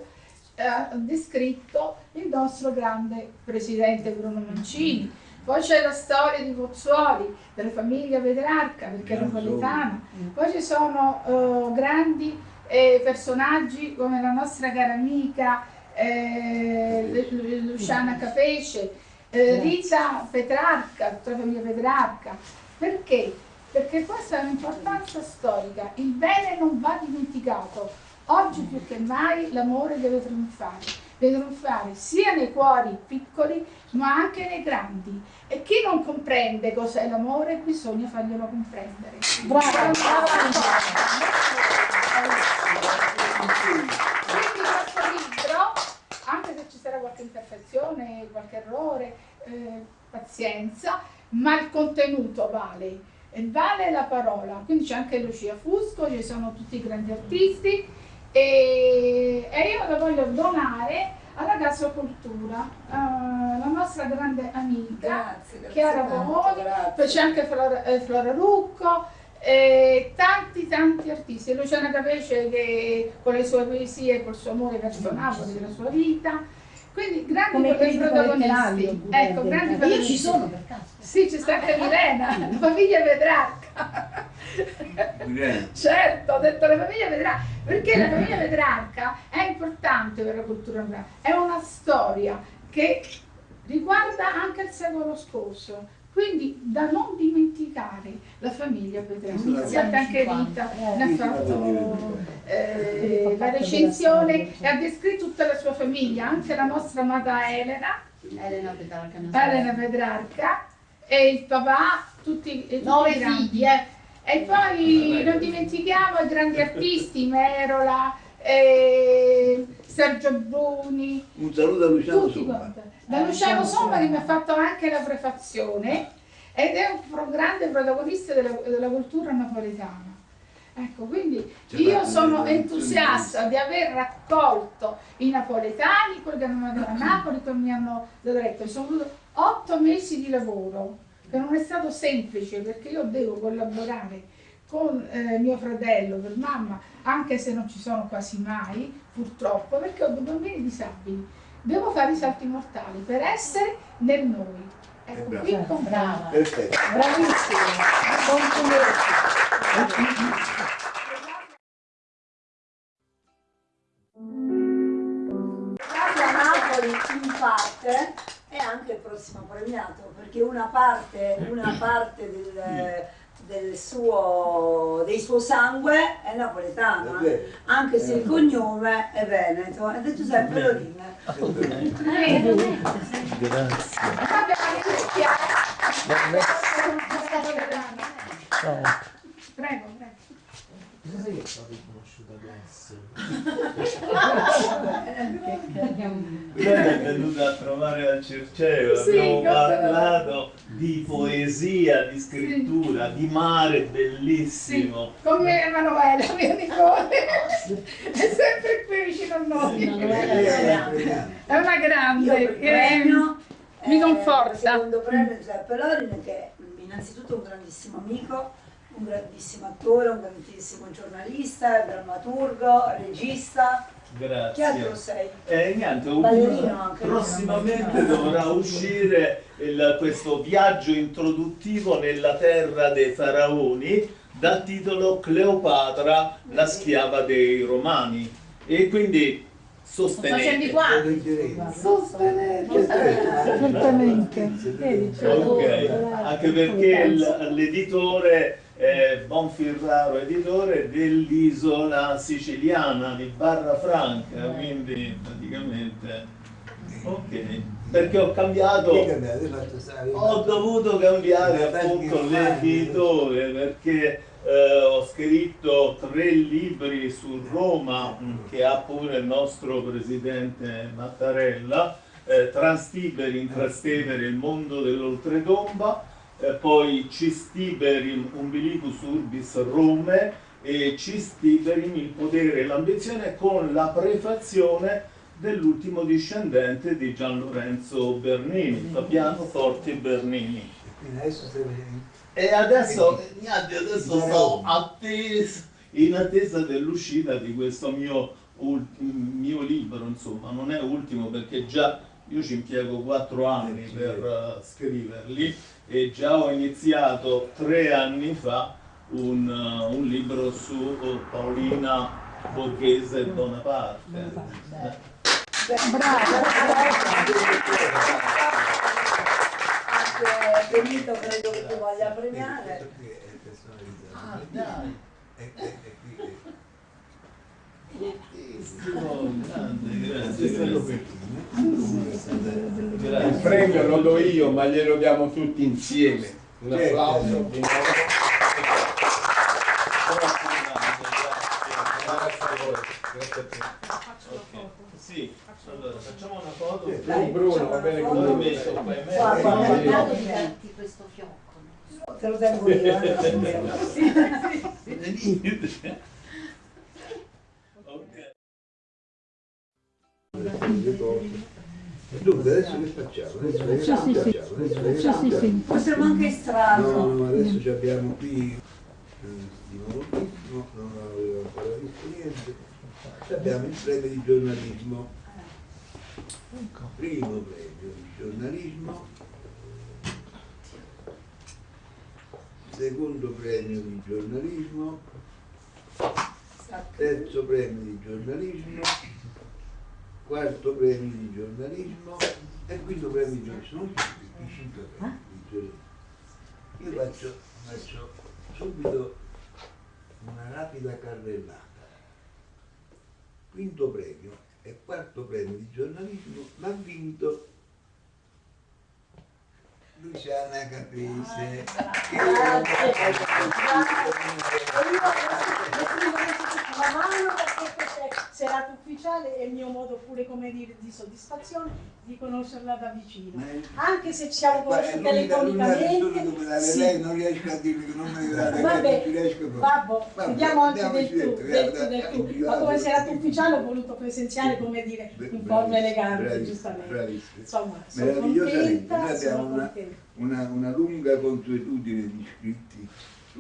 ha descritto il nostro grande presidente Bruno Mancini. Poi c'è la storia di Pozzuoli, della famiglia Vedrarca, perché è napoletana. Poi ci sono uh, grandi eh, personaggi come la nostra cara amica eh, Luciana Capece, eh, Rita Petrarca, tutta la famiglia Petrarca. Perché? Perché questa è un'importanza storica. Il bene non va dimenticato. Oggi più che mai l'amore deve trionfare deve trionfare sia nei cuori piccoli ma anche nei grandi. E chi non comprende cos'è l'amore bisogna farglielo comprendere. Brava, brava. quindi questo libro anche se ci sarà qualche imperfezione qualche errore eh, pazienza ma il contenuto vale. E vale la parola. Quindi c'è anche Lucia Fusco ci sono tutti i grandi artisti e, e io lo voglio donare alla Gasocultura, uh, la nostra grande amica Grazie, grazie Chiara grazie. poi c'è anche Flora, eh, Flora Rucco, e tanti tanti artisti, Luciana Capece che con le sue poesie, col suo amore verso Napoli, della sua vita, quindi grandi Come protagonisti. Ecco, grandi. Io ci sono per caso. Sì, c'è sta anche Milena, la famiglia Petrarca. Certo, ho detto la famiglia Petrarca, perché la famiglia Petrarca è importante per la cultura nazionale, è una storia che riguarda anche il secolo scorso, quindi da non dimenticare la famiglia Petrarca. Iniziate anche Rita, ne ha fatto eh, la recensione e ha descritto tutta la sua famiglia, anche la nostra amata Elena, Elena Petrarca. Elena Petrarca e il papà, tutti, e tutti Nove figli, eh. E poi non dimentichiamo i grandi artisti, Merola, eh, Sergio Bruni, Un saluto a Luciano tutti Somma. quanti. Da Luciano Somma che mi ha fatto anche la prefazione ed è un pro- grande protagonista della, della cultura napoletana. Ecco, quindi io sono entusiasta di aver raccolto i napoletani, quelli che hanno mandato a Napoli, che mi hanno dato letto. Sono avuto otto mesi di lavoro, che non è stato semplice perché io devo collaborare con eh, mio fratello, per mamma, anche se non ci sono quasi mai, purtroppo, perché ho due bambini disabili. Devo fare i salti mortali per essere nel noi. Ecco, brava. qui con Brava. Perfetto. Bravissima. Complimenti. premiato perché una parte, una parte del, del suo, del suo sangue è napoletana. Anche se il cognome è veneto. Ed è Giuseppe Lorin Grazie. Prego, prego. Adesso? Lei è venuta a trovare al Circeo, Sì, abbiamo parlato di poesia, di scrittura, di mare bellissimo. Come Emanuele, mio nipote, è sempre qui vicino a noi. È una grande. premio Mi Eh, conforta. Il secondo premio Giuseppe Lorin che è innanzitutto un grandissimo amico, un grandissimo attore, un grandissimo giornalista, drammaturgo, regista. Che altro Grazie. sei? E niente, un- Ballerino anche. prossimamente dovrà uscire il- questo viaggio introduttivo nella terra dei faraoni dal titolo Cleopatra, la schiava dei romani. E quindi Facendo i sostenete. Vedi, c'è Ok, anche perché l'editore è Bonfirraro, editore dell'isola siciliana di Barra Franca, quindi praticamente ok, perché ho cambiato ho dovuto cambiare appunto l'editore perché eh, ho scritto tre libri su Roma mh, che ha pure il nostro presidente Mattarella, eh, Transtiberim, Trastevere, il mondo dell'oltretomba, eh, poi Cistiberim, Umbilicus Urbis Rome e Cistiberim, il potere e l'ambizione con la prefazione dell'ultimo discendente di Gian Lorenzo Bernini, Fabiano Forti Bernini. E adesso, adesso sto atteso, in attesa dell'uscita di questo mio, mio libro, insomma, non è ultimo perché già io ci impiego quattro anni per eh, scriverli e già ho iniziato tre anni fa un, eh, un libro su eh, Paolina Borghese Bonaparte. Eh, Anche Benito credo che tu voglia premiare. Ah, dai! Fortissimo, grande, grazie, grazie. Il premio lo do io, ma glielo diamo tutti insieme. Un applauso. Sì, allora facciamo una foto. Dai, Bruno, va bene come metto qua in Guarda, mezzo. guarda, darti questo fiocco. Te lo tengo io. eh. Ok. Dunque adesso che facciamo? Adesso che Sì, facciamo? sì. Adesso che Sì, sì. Possiamo anche estrarlo. No, no, adesso ci abbiamo qui eh, di moltissimo, non avevo ancora visto niente. Ci abbiamo il premio di giornalismo. Primo premio di giornalismo. Secondo premio di giornalismo. Terzo premio di giornalismo. Quarto premio di giornalismo. E quinto premio di giornalismo. Sono tutti i cinque premi di giornalismo. Io faccio, faccio subito una rapida carrellata. Quinto premio e quarto premio di giornalismo l'ha vinto Luciana Caprese. la mano perché questa serata ufficiale è il mio modo pure come dire di soddisfazione di conoscerla da vicino. Anche se ci siamo conosciuti telefonicamente. sì. lei non riesco a dirle che non mi date Vabbè, non ci riesco proprio. Vabbè, Vabbè, vediamo anche del tu, del tu, del tu. Ma come serata ufficiale ho voluto presenziare, come dire, in forma bravissimo, elegante, giustamente. Insomma, sono contenta, sono una, contenta. una, una lunga consuetudine di iscritti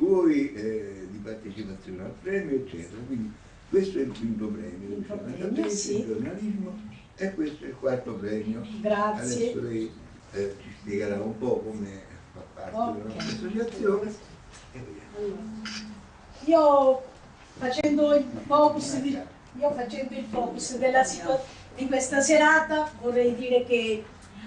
suoi, eh, di partecipazione al premio, eccetera. Quindi questo è il quinto premio, Quinto Luciana premio, sì. il giornalismo, e questo è il quarto premio. Grazie. Adesso lei eh, ci spiegherà un po' come fa parte della Ok. nostra associazione. Allora, Io facendo il focus di, io facendo il focus della di questa serata vorrei dire che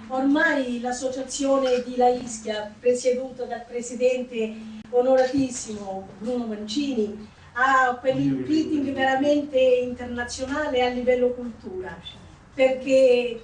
ormai l'associazione di La Ischia, presieduta dal presidente onoratissimo Bruno Mancini, ha quell'impeating veramente internazionale a livello cultura, perché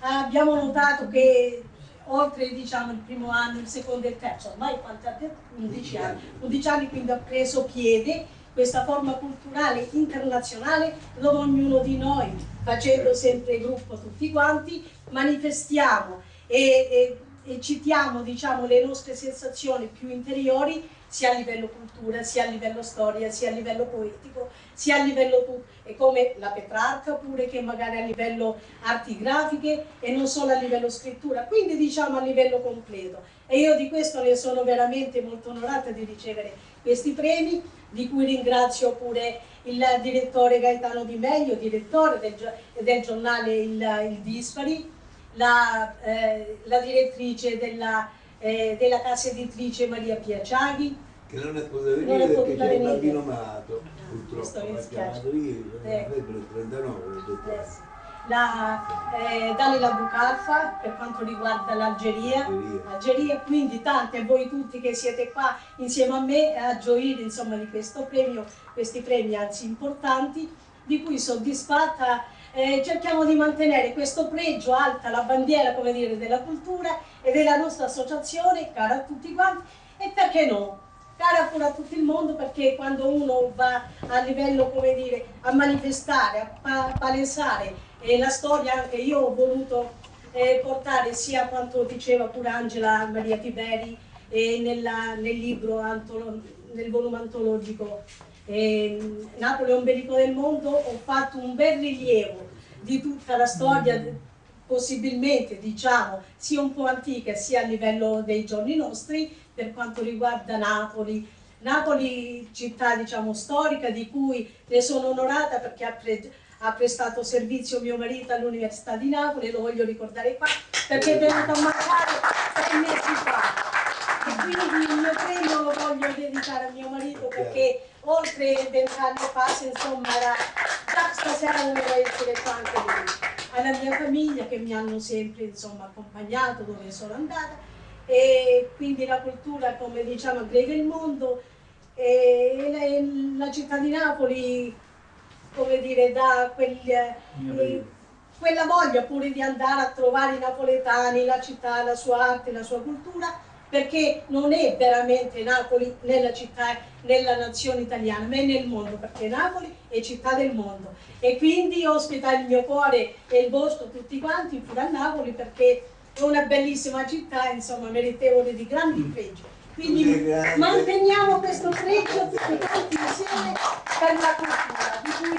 abbiamo notato che oltre diciamo, il primo anno, il secondo e il terzo, ormai quanti anni? 11 anni, 11 anni. Quindi ha preso piede questa forma culturale internazionale dove ognuno di noi, facendo sempre gruppo tutti quanti, manifestiamo e, e- e citiamo diciamo, le nostre sensazioni più interiori sia a livello cultura, sia a livello storia, sia a livello poetico, sia a livello e come la Petrarca pure che magari a livello arti grafiche e non solo a livello scrittura, quindi diciamo a livello completo. E io di questo ne sono veramente molto onorata di ricevere questi premi, di cui ringrazio pure il direttore Gaetano Di Meglio, direttore del, del giornale Il, il Dispari, la, eh, la direttrice della, eh, della casa editrice Maria Piaciaghi, Che non è potuta Non è venire perché potuta c'è venire. bambino malato, purtroppo, mi chiamato ieri, Eh. lei per il 39, ho detto. eh, la eh, Dalila Bucalfa per quanto riguarda l'Algeria, Algeria. Algeria, quindi tante voi tutti che siete qua insieme a me a gioire insomma di questo premio, questi premi anzi importanti, di cui soddisfatta eh, cerchiamo di mantenere questo pregio alta, la bandiera come dire, della cultura e della nostra associazione, cara a tutti quanti, e perché no? Cara pure a tutto il mondo perché quando uno va a livello, come dire, a manifestare, a pa- palesare eh, la storia, anche io ho voluto eh, portare sia quanto diceva pure Angela Maria Tiberi nella- nel libro, nel volume antologico ehm, Napoli ombelico del mondo, ho fatto un bel rilievo di tutta la storia, possibilmente diciamo sia un po' antica sia a livello dei giorni nostri, per quanto riguarda Napoli. Napoli, città diciamo storica, di cui ne sono onorata perché ha, pre- ha prestato servizio mio marito all'Università di Napoli, lo voglio ricordare qua, perché è venuto a mancare sei mesi fa. E quindi il mio premio lo voglio dedicare a mio marito perché oltre vent'anni fa, se insomma, era, già stasera doveva essere qua anche lui. Alla mia famiglia che mi hanno sempre insomma, accompagnato dove sono andata e quindi la cultura come diciamo aggrega il mondo e la, la città di Napoli come dire dà quel, eh, quella voglia pure di andare a trovare i napoletani, la città, la sua arte, la sua cultura perché non è veramente Napoli nella città, nella nazione italiana, ma è nel mondo, perché Napoli è città del mondo. E quindi ospita il mio cuore e il vostro tutti quanti pure a Napoli perché è una bellissima città, insomma, meritevole di grandi pregi. Quindi manteniamo questo pregio tutti quanti insieme per la cultura, di cui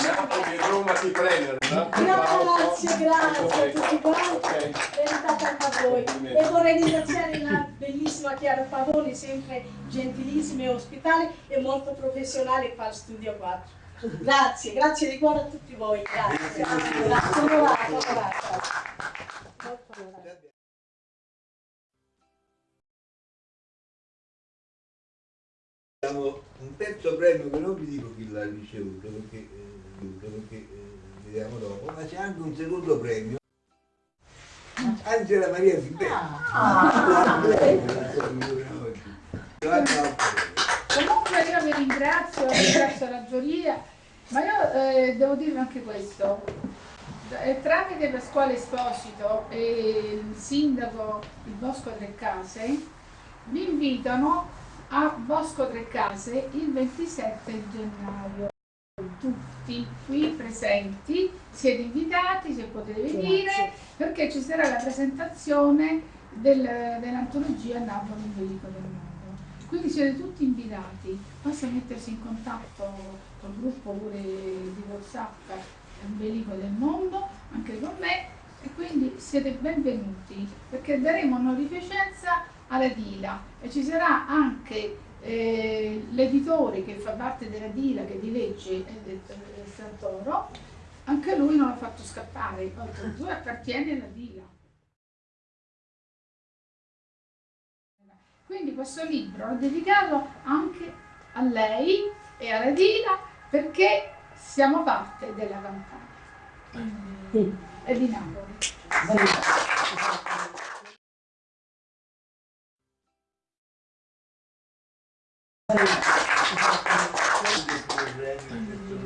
Napoli e Roma ti premiano, no? Grazie, grazie a tutti quanti, Ok. verità anche a voi. E vorrei ringraziare la bellissima Chiara Pavoni, sempre gentilissima e ospitale e molto professionale qua al Studio 4. Grazie, grazie di cuore a tutti voi, grazie. Grazie, onorata, onorata. Un terzo premio che non vi dico chi l'ha ricevuto perché, eh, perché eh, vediamo dopo, ma c'è anche un secondo premio. Angela Maria Fibelli. Ah. Comunque io vi ringrazio, ringrazio la giuria, ma io eh, devo dirvi anche questo. Tramite Pasquale Esposito e il sindaco di Bosco Tre Case vi invitano a Bosco Tre Case il 27 gennaio. Tutti qui presenti siete invitati se potete venire perché ci sarà la presentazione del- dell'antologia Napoli Velico del Mondo. Quindi siete tutti invitati, basta mettersi in contatto col gruppo pure di Whatsapp Velico del Mondo, anche con me, e quindi siete benvenuti perché daremo onorificenza alla Dila e ci sarà anche eh, l'editore che fa parte della Dila, che di legge è del Santoro, anche lui non l'ha fatto scappare, oltre appartiene alla Dila. Quindi questo libro è dedicato anche a lei e alla Dila perché siamo parte della campagna e di Napoli.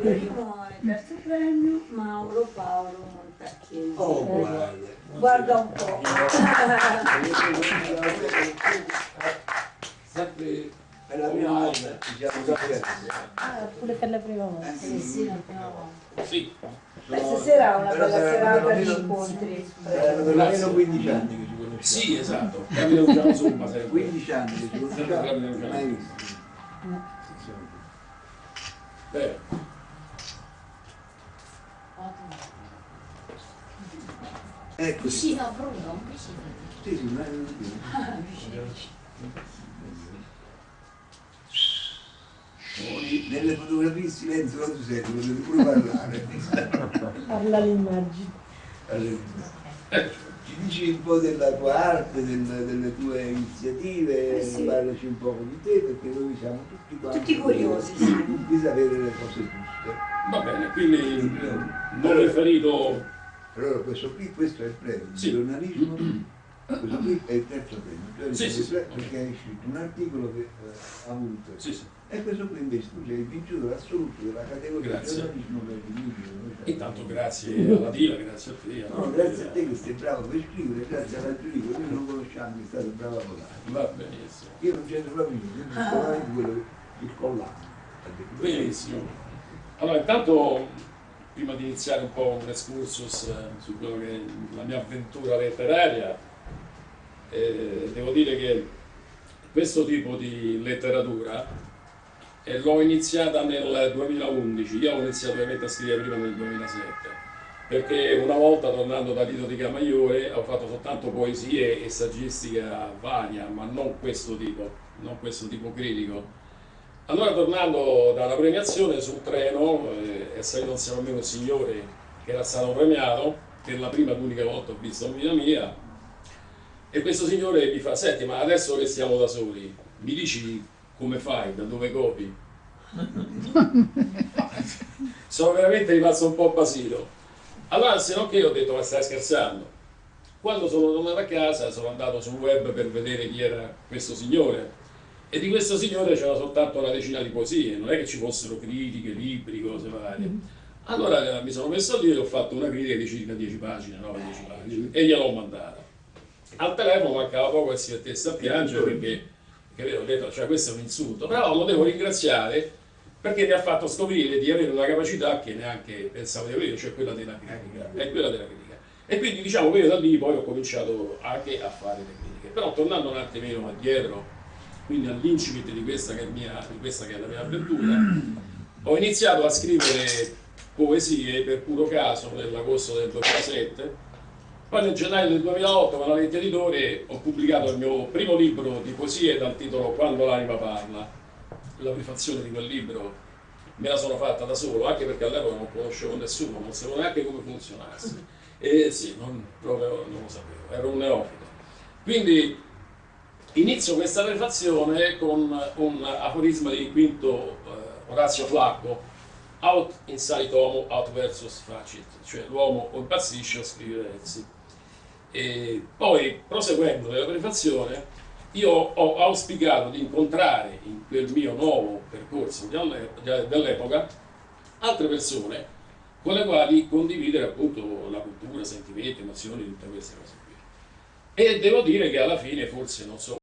Primo e terzo premio Mauro Paolo Montacchini. Oh, guarda. Guarda un po'. Sempre È la prima volta che siamo qui. Ah, pure per la prima volta. Anche Sì, la prima volta. Sì, Beh, stasera è una bella serata di incontri. Per almeno 15 anni che ci conosciamo. sì, esatto. Capita usciamo somma sempre. 15 anni che ci conosciamo, mai visto. Bene. Ecco, sì, Vicino a Bruno, vicino. sì, ma è un Poi, Nelle fotografie in silenzio non si sente, potete pure parlare. Parla l'immagine. Allora, Ci dici un po' della tua arte, del- delle tue iniziative, Eh sì. parlaci un po' di te perché noi siamo tutti quanti Tutti curiosi, sì. di sapere le cose giuste. Va bene, quindi non riferito Allora questo qui, questo è il premio di Sì. giornalismo, questo qui è il terzo premio, Sì, sì, il sì. premio perché hai scritto un articolo che eh, ha avuto. Sì, sì. E questo qui invece tu sei il vincitore assoluto della categoria Grazie. giornalismo per il libro. Intanto grazie alla Dila, grazie a te. a No, tutti. grazie a te che sei bravo per scrivere, grazie alla giuria, noi non conosciamo che è stato bravo a votare. Va benissimo. Io non c'entro proprio niente, parlando di quello il collante. Benissimo. Allora, intanto, prima di iniziare un po' un excursus eh, su quello che è la mia avventura letteraria, eh, devo dire che questo tipo di letteratura eh, l'ho iniziata nel 2011, io ho iniziato ovviamente a scrivere prima nel 2007, perché una volta tornando da Tito di Camaiore ho fatto soltanto poesie e saggistica varia, ma non questo tipo, non questo tipo critico. Allora tornando dalla premiazione sul treno eh, salito insieme a me un signore che era stato premiato per la prima ed unica volta ho visto in vita mia e questo signore mi fa senti ma adesso che siamo da soli mi dici come fai, da dove copi? sono veramente rimasto un po' basito allora se non che ho detto ma stai scherzando quando sono tornato a casa sono andato sul web per vedere chi era questo signore e di questo signore c'era soltanto una decina di poesie, non è che ci fossero critiche, libri, cose varie. Allora eh, mi sono messo lì e ho fatto una critica di circa 10 pagine, 9-10 pagine, e gliel'ho mandata. Al telefono mancava poco e si mettesse a piangere perché ho detto, cioè questo è un insulto, però lo devo ringraziare perché mi ha fatto scoprire di avere una capacità che neanche pensavo di avere, cioè quella della critica. È quella della critica. E quindi diciamo che io da lì poi ho cominciato anche a fare le critiche. Però tornando un attimino indietro, quindi all'incipit di questa che è, mia, di questa che è la mia avventura, ho iniziato a scrivere poesie per puro caso nell'agosto del 2007, poi nel gennaio del 2008 con la Lente Editore ho pubblicato il mio primo libro di poesie dal titolo Quando l'anima parla. La prefazione di quel libro me la sono fatta da solo, anche perché all'epoca non conoscevo nessuno, non sapevo neanche come funzionasse. E sì, non, proprio non lo sapevo, ero un neofito. Quindi Inizio questa prefazione con un aforisma di Quinto eh, Orazio Flacco, out inside homo, out versus facit, cioè l'uomo o impazzisce o scrive versi. E poi, proseguendo nella prefazione, io ho auspicato di incontrare in quel mio nuovo percorso dell'epoca altre persone con le quali condividere appunto la cultura, sentimenti, emozioni, tutte queste cose qui. E devo dire che alla fine forse non so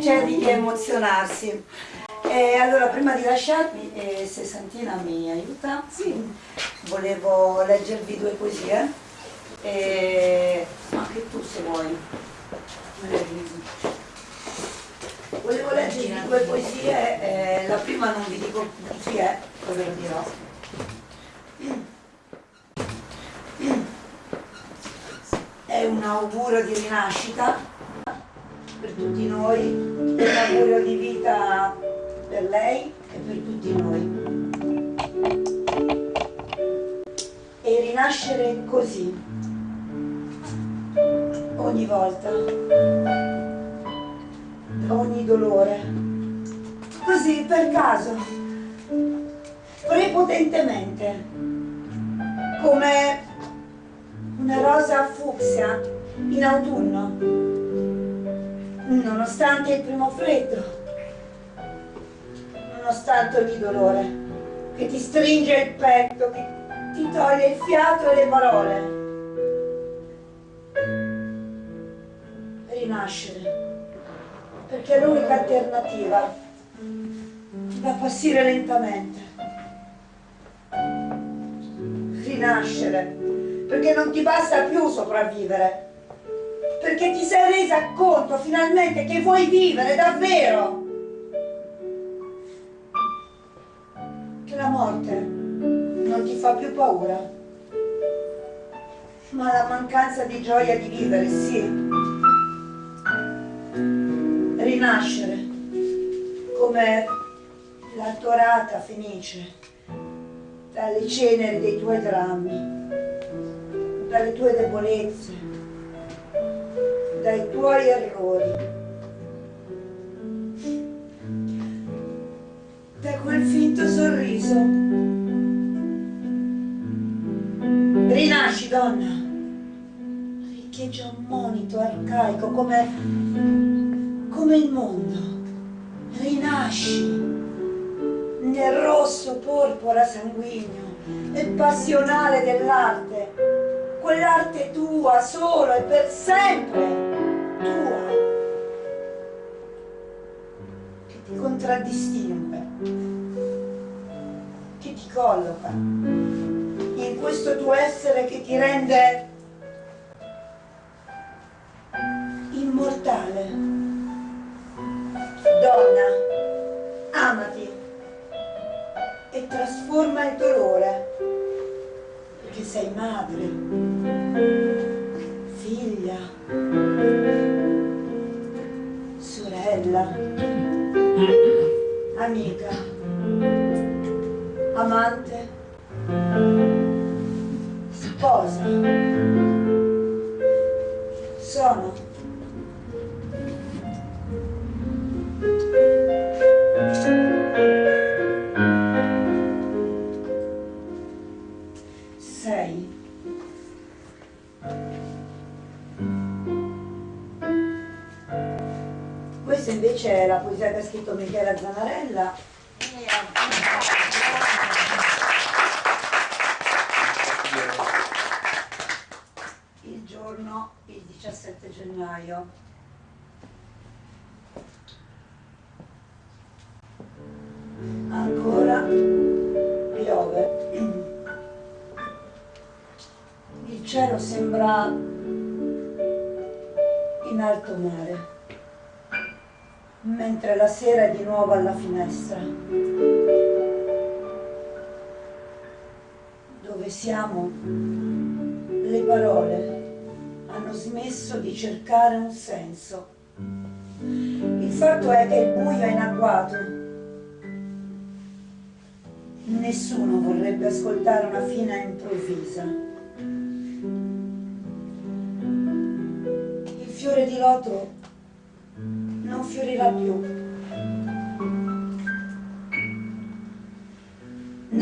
C'è di che emozionarsi. E allora prima di lasciarmi, eh, se Santina mi aiuta, volevo leggervi due poesie, e anche tu se vuoi. Volevo leggervi due poesie, eh, la prima non vi dico chi è, poi ve lo dirò. È un augurio di rinascita per tutti noi, un augurio di vita per lei e per tutti noi. E rinascere così, ogni volta, da ogni dolore, così per caso, prepotentemente, come una rosa fucsia in autunno, nonostante il primo freddo, nonostante ogni dolore, che ti stringe il petto, che ti toglie il fiato e le parole. Rinascere, perché è l'unica alternativa, da passare lentamente. Rinascere, perché non ti basta più sopravvivere, perché ti sei resa conto finalmente che vuoi vivere davvero. Che la morte non ti fa più paura, ma la mancanza di gioia di vivere, sì. Rinascere, come la torata fenice dalle ceneri dei tuoi drammi dalle tue debolezze, dai tuoi errori, da quel finto sorriso. Rinasci, donna, riecheggia un monito arcaico come, come il mondo. Rinasci nel rosso porpora sanguigno e passionale dell'arte, quell'arte tua solo e per sempre tua, che ti contraddistingue, che ti colloca in questo tuo essere che ti rende immortale. Donna, amati e trasforma il dolore, perché sei madre, figlia, sorella, amica, amante, sposa. Sono sei. Ha scritto Michela Zanarella. Nuovo alla finestra. Dove siamo, le parole hanno smesso di cercare un senso. Il fatto è che il buio è in agguato. Nessuno vorrebbe ascoltare una fine improvvisa. Il fiore di loto non fiorirà più.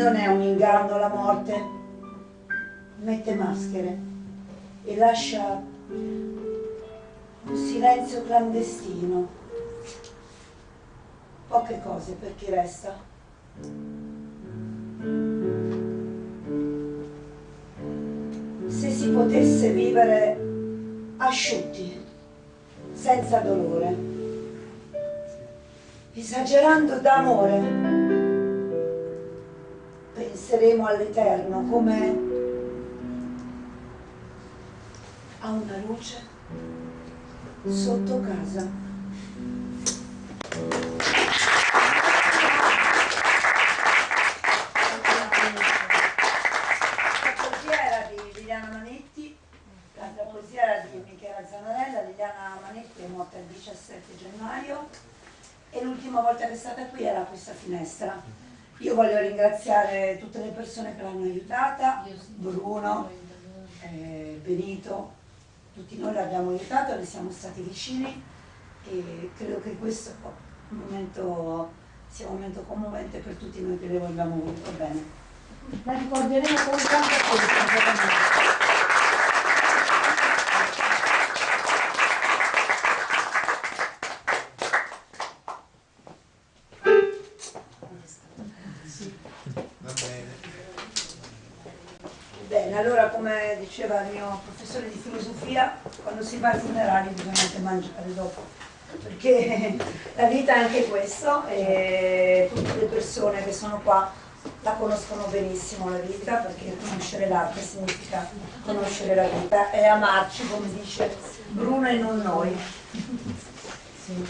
Non è un inganno la morte, mette maschere e lascia un silenzio clandestino. Poche cose per chi resta. Se si potesse vivere asciutti, senza dolore, esagerando d'amore, penseremo all'Eterno come a una luce sotto casa. La poesia era di Liliana Manetti, la poesia era di Michela Zanarella, Liliana Manetti è morta il 17 gennaio e l'ultima volta che è stata qui era questa finestra. Io voglio ringraziare tutte le persone che l'hanno aiutata, Bruno, eh, Benito, tutti noi l'abbiamo aiutato, le siamo stati vicini e credo che questo momento, sia un momento commovente per tutti noi che le vogliamo molto bene. La ricorderemo con tanta forza. Mio professore di filosofia, quando si va ai funerali bisogna anche mangiare dopo, perché la vita è anche questo e tutte le persone che sono qua la conoscono benissimo la vita, perché conoscere l'arte significa conoscere la vita e amarci, come dice Bruno e non noi. Sì.